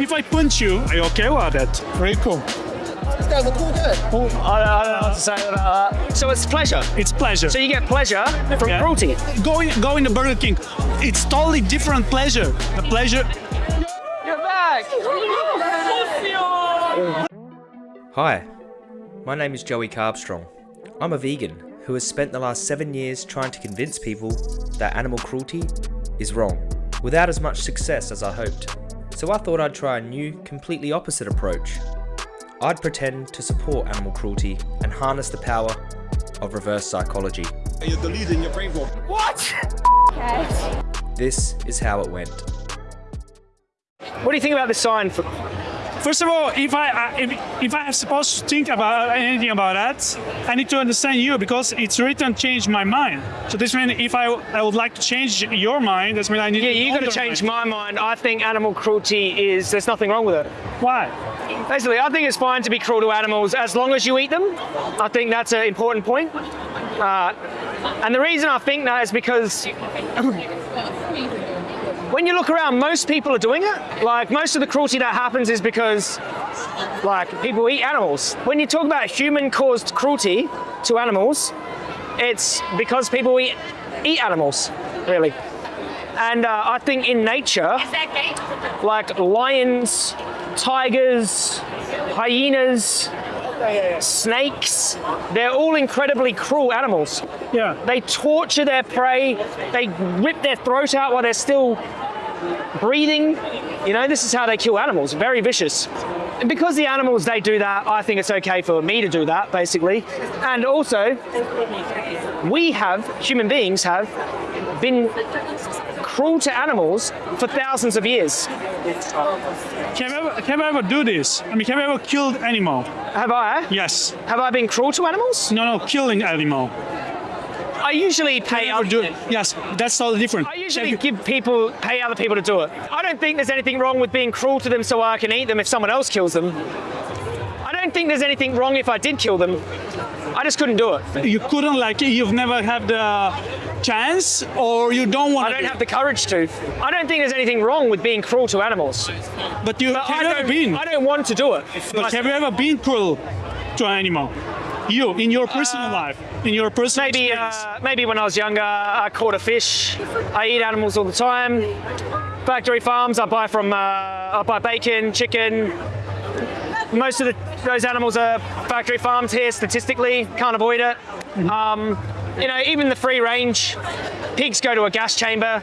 if I punch you, are you okay with that? Very cool. This guy's a cool guy. I don't, I don't know what to say about that. So it's pleasure. It's pleasure. So you get pleasure from Yeah. cruelty. going going to Burger King, it's totally different pleasure. The pleasure You're back. Hi, my name is Joey Carbstrong. I'm a vegan who has spent the last seven years trying to convince people that animal cruelty is wrong, without as much success as I hoped. So I thought I'd try a new, completely opposite approach. I'd pretend to support animal cruelty and harness the power of reverse psychology. You're deleting your brain vault. What? This is how it went. What do you think about this sign? For, First of all, if I I- if, if I am supposed to think about anything about that, I need to understand you because it's written change my mind. So this means if I I would like to change your mind, that's mean I need yeah, you got to change your my mind. I think animal cruelty is there's nothing wrong with it. Why? Basically, I think it's fine to be cruel to animals as long as you eat them. I think that's an important point. Uh, and the reason I think that is because when you look around, most people are doing it. Like most of the cruelty that happens is because like people eat animals. When you talk about human-caused cruelty to animals, it's because people eat eat animals, really. And uh, I think in nature, like lions, tigers, hyenas, snakes, they're all incredibly cruel animals. Yeah. They torture their prey, they rip their throat out while they're still breathing. You know, this is how they kill animals, very vicious. And because the animals, they do that, I think it's okay for me to do that, basically. And also, we have, human beings have, been cruel to animals for thousands of years. Can you ever have you ever do this? I mean, have you ever killed animal? Have I? Yes. Have I been cruel to animals? No, no, killing animal. I usually pay other do? Yes, that's totally different. I usually give people, pay other people to do it. I don't think there's anything wrong with being cruel to them so I can eat them if someone else kills them. I don't think there's anything wrong if I did kill them. I just couldn't do it. You couldn't like you've never had the chance, or you don't want. To. I don't have the courage to. I don't think there's anything wrong with being cruel to animals. But you But have I you ever don't, been? I don't want to do it. But have you ever been cruel to an animal? You in your personal life, in your personal Maybe, uh, maybe when I was younger, I caught a fish. I eat animals all the time. Factory farms, I buy from. Uh, I buy bacon, chicken. Most of the, those animals are factory farmed here. Statistically, can't avoid it. Um, you know, even the free range pigs go to a gas chamber.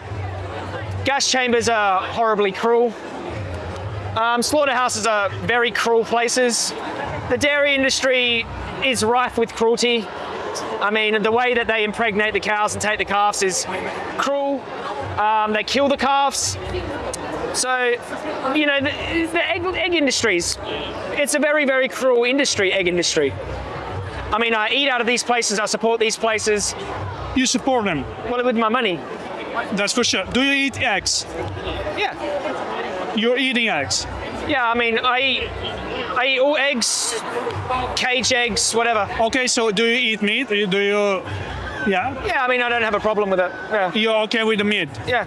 Gas chambers are horribly cruel. Um, slaughterhouses are very cruel places. The dairy industry is rife with cruelty. I mean, the way that they impregnate the cows and take the calves is cruel. Um, they kill the calves. So, you know, the, the egg, egg industries, it's a very, very cruel industry, egg industry. I mean, I eat out of these places, I support these places, you support them. well, with my money. That's for sure. Do you eat eggs? Yeah. You're eating eggs. Yeah, I mean, I eat, I eat all eggs, cage eggs, whatever. Okay, so do you eat meat? Do you? Yeah. Yeah, I mean, I don't have a problem with it. Yeah. You're okay with the meat, Yeah.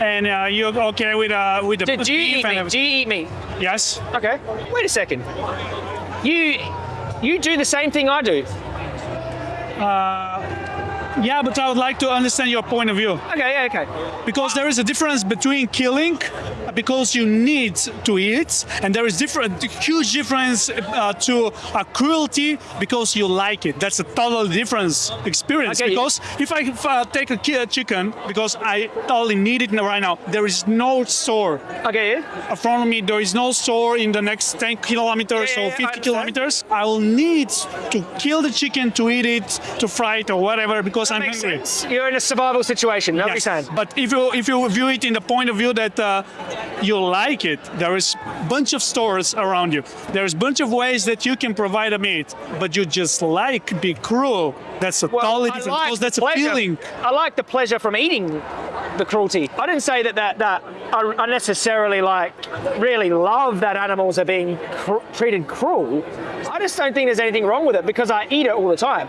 and uh, you're okay with uh, with the Do, do you beef eat and meat? Do you eat meat? Yes. Okay. Wait a second. You you do the same thing I do. Yeah, but I would like to understand your point of view Okay, yeah, okay. because there is a difference between killing because you need to eat, and there is different, huge difference uh, to uh, cruelty because you like it. That's a total different experience. Okay, Because if I if, uh, take a a chicken because I totally need it right now, there is no store Okay, in front of me. There is no store in the next 10 kilometers Yeah, yeah, or 50 understand. kilometers. I will need to kill the chicken to eat it, to fry it or whatever because I'm Makes hungry. sense. You're in a survival situation. That's what you're saying. But if you if you view it in the point of view that uh, you like it, there is bunch of stores around you. There's bunch of ways that you can provide a meat, but you just like be cruel. That's a Well, totally I different like that's a pleasure. feeling. I like the pleasure from eating the cruelty. I didn't say that that, that I, I necessarily like really love that animals are being cr- treated cruel. I just don't think there's anything wrong with it because I eat it all the time.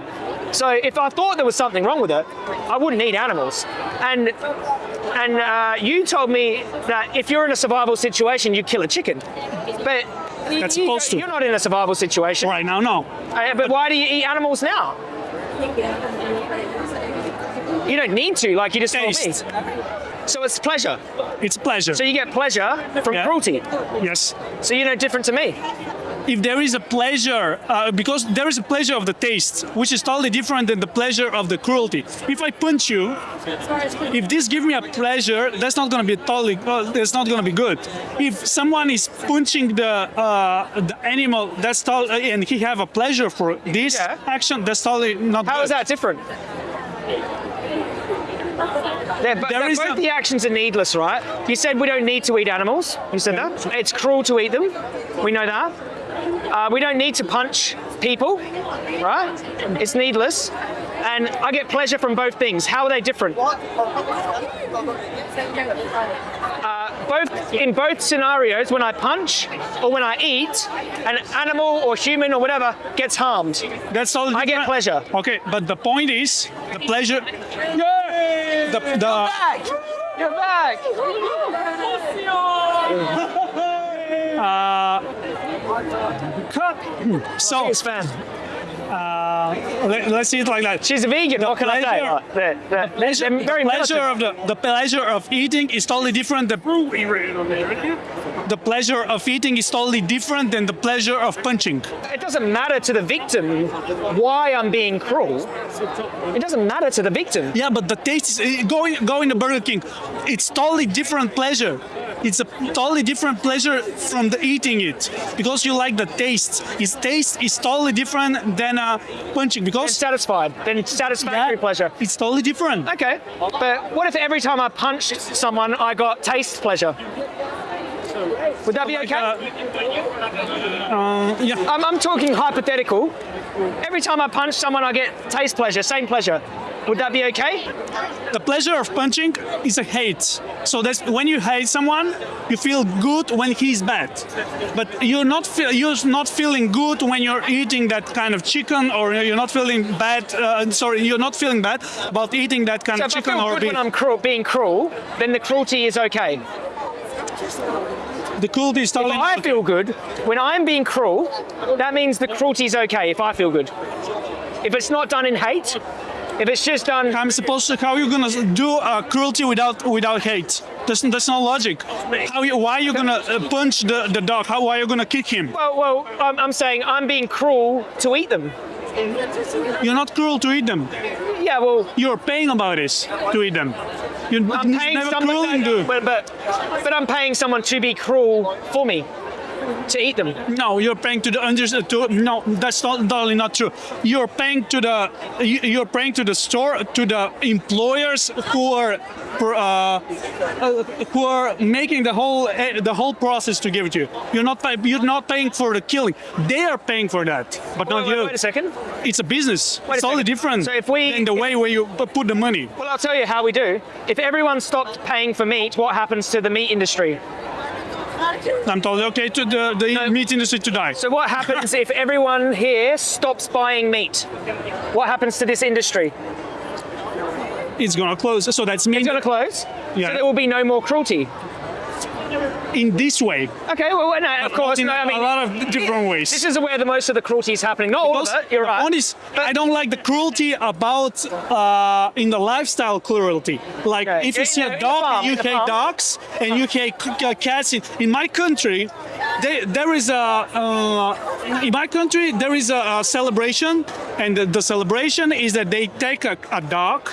So if I thought there was something wrong with it, I wouldn't eat animals. And and uh, you told me that if you're in a survival situation, you kill a chicken. But That's you, supposed to. You're not in a survival situation. Right now, no. Uh, but why do you eat animals now? You don't need to, like you just told me. So it's pleasure. It's pleasure. So you get pleasure from Yeah. cruelty. yes. So you're no different to me. If there is a pleasure, uh, because there is a pleasure of the taste, which is totally different than the pleasure of the cruelty. If I punch you, if this gives me a pleasure, that's not going to be totally. Well, that's not going to be good. If someone is punching the uh, the animal, that's totally, and he have a pleasure for this Yeah. action, that's totally not. How good. is that different? They're, bo- There they're is both a- the actions are needless, right? You said we don't need to eat animals. You said that. It's cruel to eat them. We know that. Uh, we don't need to punch people, right? It's needless. And I get pleasure from both things. How are they different? Uh, both in both scenarios, when I punch or when I eat, an animal or human or whatever gets harmed. That's all. I get pleasure. Okay, but the point is the pleasure. The, the, back! You're back! Uh, so Biggest fan. Uh, let, us see it like that. She's a vegan. What can I say? pleasure- Like, they're, they're, pleasure, very the pleasure of the, the pleasure of eating is totally different. The, the pleasure of eating is totally different than the pleasure of punching. It doesn't matter to the victim why I'm being cruel. It doesn't matter to the victim. Yeah, but the taste is eh, going going to Burger King. It's totally different pleasure. It's a totally different pleasure from the eating it because you like the taste. Its taste is totally different than uh, punching It's because satisfied. Then satisfactory Yeah, pleasure. It's totally different. Okay, but what if every time I punched someone, I got taste pleasure? Would that be Like, okay? uh, uh, yeah. I'm, I'm talking hypothetical. Every time I punch someone, I get taste pleasure, same pleasure. Would that be okay? The pleasure of punching is a hate. So that's when you hate someone, you feel good when he's bad, but you're not feel, you're not feeling good when you're eating that kind of chicken, or you're not feeling bad. Uh, sorry, you're not feeling bad about eating that kind So of if I chicken feel or good when I'm cruel, being cruel, then the cruelty is okay. The cruelty is If totally. I feel good when I'm being cruel, that means the cruelty is okay if I feel good. If it's not done in hate, if it's just done, I'm supposed to. How are you gonna do uh, cruelty without without hate? That's, that's not logic. How you, why are you gonna uh, punch the, the dog? How why are you gonna kick him? well, well, I'm, I'm saying I'm being cruel to eat them. You're not cruel to eat them. Yeah, well, You're paying about this to eat them. You're I'm paying never someone, cruel to. but, but but I'm paying someone to be cruel for me, to eat them. No, you're paying to the under. To, no, that's not, totally not true. You're paying to the. you- You're paying to the store to the employers who are, uh, uh, who are making the whole eh, the whole process to give it to you. You're not you're not paying for the killing. They are paying for that, but not Wait, wait, you. wait a second. It's a business. Wait it's totally different So if we- in the way where you put the money. Well, I'll tell you how we do. If everyone stopped paying for meat, what happens to the meat industry? I'm totally okay to the, the meat industry to die. So what happens if everyone here stops buying meat? What happens to this industry? It's gonna close. So that's mean It's going to close. Yeah. So there will be no more cruelty. In this way. Okay, well, no, of course, in no, I mean, a lot of different ways. this is where the most of the cruelty is happening. Not all of it, you're right. point is, I don't like the cruelty about uh, in the lifestyle cruelty. Like Okay. if you In see the- a dog, farm, you hate dogs, and you hate cats. In, in my country, there, there is a uh, in my country there is a, a celebration, and the, the celebration is that they take a, a dog,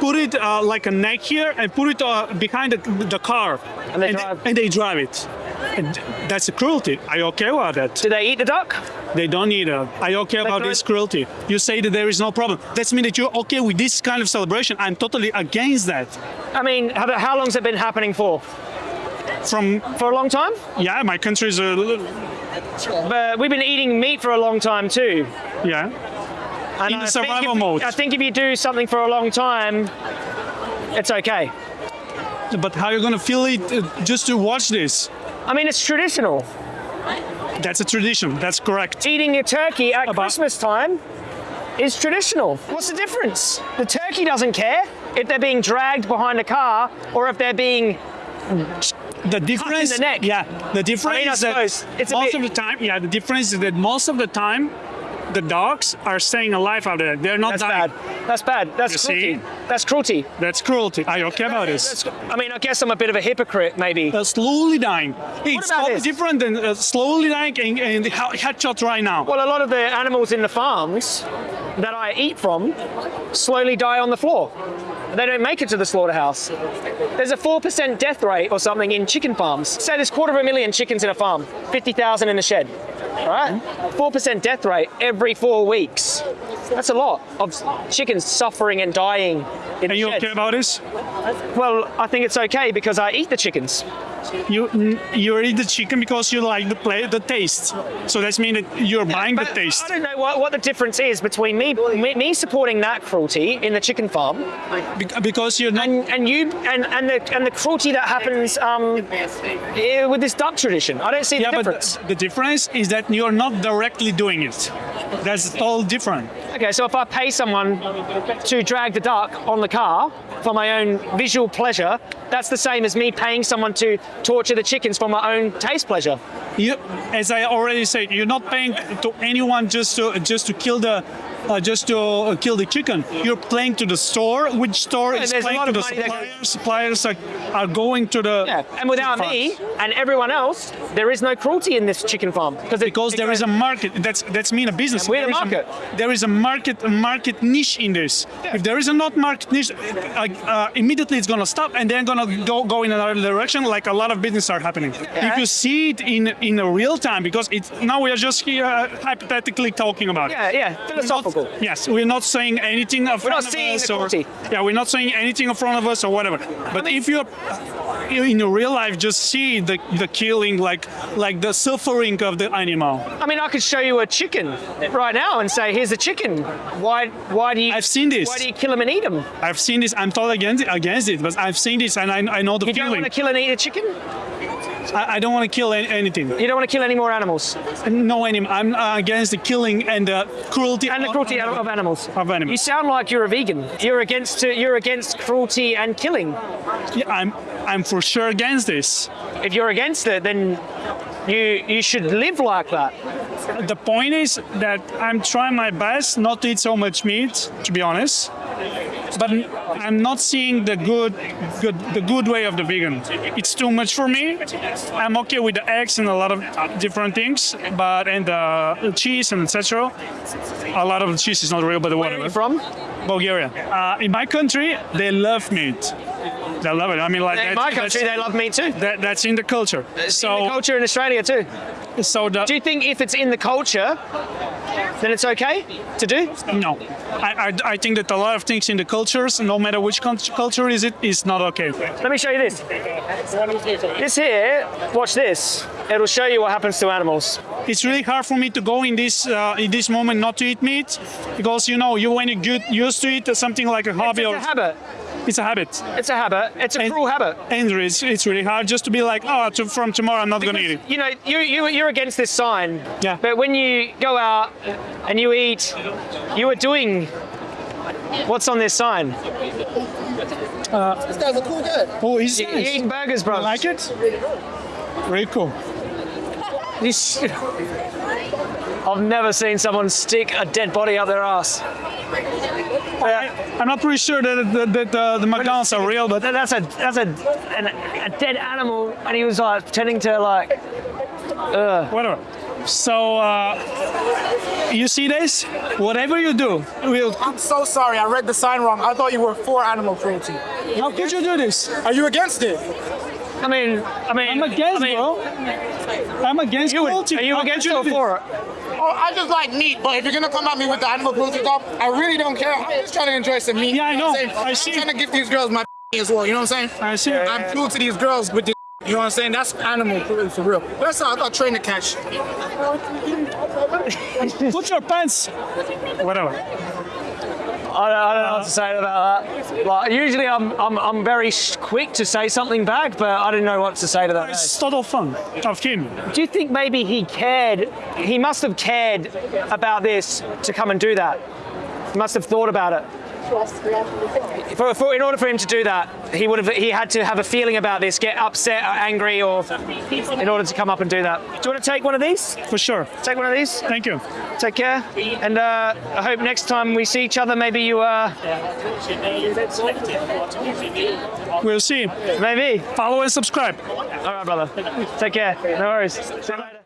put it uh, like a neck here, and put it uh, behind the, the car, And they drive. and they drive it. And that's a cruelty. Are you okay with that? Do they eat the duck? They don't eat it. Are you okay about throw this cruelty? You say that there is no problem. That means that you're okay with this kind of celebration. I'm totally against that. I mean, how, how has it been happening for? From For a long time? yeah, my country is a little But we've been eating meat for a long time too. yeah. And In I think survival if- mode. I think if you do something for a long time, it's okay. But how are you gonna feel it uh, just to watch this? I mean, it's traditional. That's a tradition. That's correct. Eating a turkey at About- Christmas time is traditional. What's the difference? The turkey doesn't care. if they're being dragged behind a car or if they're being the difference the neck. yeah the difference I mean, I is that it's most of the time yeah the difference is that most of the time the dogs are staying alive out there they're not that's dying bad. That's bad. That's You cruelty. see? That's cruelty. that's cruelty are you okay about this I mean, I guess I'm a bit of a hypocrite, maybe. uh, slowly dying it's about totally this? different than uh, slowly dying and, and he- headshot right now Well, a lot of the animals in the farms that I eat from slowly die on the floor. They don't make it to the slaughterhouse. There's a 4% death rate or something in chicken farms. Say there's quarter of a million chickens in a farm, 50,000 in a shed. right? 4% death rate every four weeks. That's a lot of chickens suffering and dying in are you sheds. okay about this Well, I think it's okay because I eat the chickens. You you eat the chicken because you like the play the taste so that's mean that you're buying the taste I don't know what, what the difference is between me, me me supporting that cruelty in the chicken farm Bec- because you're not and, and you and, and the and the cruelty that happens um, with this duck tradition. I don't see the Yeah, difference. but the difference is that you're not directly doing it. That's all different. Okay, so if I pay someone to drag the duck on the car for my own visual pleasure, that's the same as me paying someone to torture the chickens for my own taste pleasure. You, as I already said, you're not paying to anyone just to just to kill the. Uh, just to uh, kill the chicken, you're playing to the store. Which store is playing lot to of the suppliers? Suppliers are, are going to the Yeah, and without me and everyone else, there is no cruelty in this chicken farm because it, because it there is a market. That's that's mean a business. We're the There is a- market. there is a market a market niche in this. If there is a not market niche, uh, uh, immediately it's gonna stop and then gonna go go in another direction, like a lot of business are happening. If you see it in in a real time, because it's now we are just here uh, hypothetically talking about it. Yeah, yeah, We're not- philosophical. yes, we're not saying anything in front of us or yeah, we're not saying anything in front of us or whatever. But if you're in real life, just see the the killing, like like the suffering of the animal. I mean, I could show you a chicken right now and say, "Here's a chicken. Why? Why do you? I've seen this. Why do you kill them and eat them? I've seen this. I'm totally against it, against it, but I've seen this and I, I know the You don't want to kill and eat a chicken. I, I don't want to kill any, anything. You don't want to kill any more animals No animal. I'm uh, against the killing and the cruelty. and the cruelty of of animals. Of animals. You sound like you're a vegan. You're against you're against cruelty and killing. Yeah, I'm I'm for sure against this. If you're against it, then you you should live like that. The point is that I'm trying my best not to eat so much meat, to be honest. But I'm not seeing the good, good, the good way of the vegan. It's too much for me. I'm okay with the eggs and a lot of different things, but and the cheese and etc. A lot of the cheese is not real, but Where are whatever. you from? Bulgaria. Uh, in my country, they love meat. They love it. I mean, like In that- my country, they love meat too. that, that's in the culture. In the So, culture in Australia too. so the Do you think if it's in the culture, then it's okay to do? no, I, I, I think that a lot of things in the cultures, no matter which culture is it, is not okay. Let me show you this. This here, watch this. It'll show you what happens to animals. It's really hard for me to go in this uh, in this moment not to eat meat because you know you when you get used to it, something like a hobby It's or a habit. It's a habit. It's a habit. It's a And- cruel habit. And it's, it's really hard just to be like, oh, to, from tomorrow I'm not going to eat it. You know, you, you, you're against this sign. Yeah. But when you go out and you eat, you are doing what's on this sign. This guy's a cool guy. Oh, he's You're eating burgers, bro. I like it? Really cool. You I've never seen someone stick a dead body up their ass. I'm not pretty sure that, that, that uh, the McDonald's are real, but That's a that's a an, a dead animal, and he was like pretending to like. whatever. So, uh, you see this? Whatever you do, will. I'm so sorry. I read the sign wrong. I thought you were for animal cruelty. How could you do this? Are you against it? I mean, I mean, I'm against, I mean, bro. I'm against You cruelty. are you How against could it or for it? Oh, I just like meat, but if you're gonna come at me with the animal cruelty stuff, I really don't care. I'm just trying to enjoy some meat. Yeah, I you know. I'm I saying? see. I'm trying to give these girls my as well. You know what I'm saying? I see. I'm cruel to these girls with this. You know what I'm saying? That's animal cruelty for real. That's how I got trained to catch. Put your pants. Whatever. I don't, I don't know what to say about that. Like, usually I'm, I'm, I'm very quick to say something back, but I didn't know what to say to that. It's total fun of him. Do you think maybe he cared? He must have cared about this to come and do that. He must have thought about it. For, for, in order for him to do that, he would have he had to have a feeling about this, get upset or angry, or in order to come up and do that. Do you want to take one of these? For sure. Take one of these. Thank you. Take care, and uh, I hope next time we see each other, maybe you uh, We'll see. maybe. Follow and subscribe. All right, brother. Take care. No worries. See you later.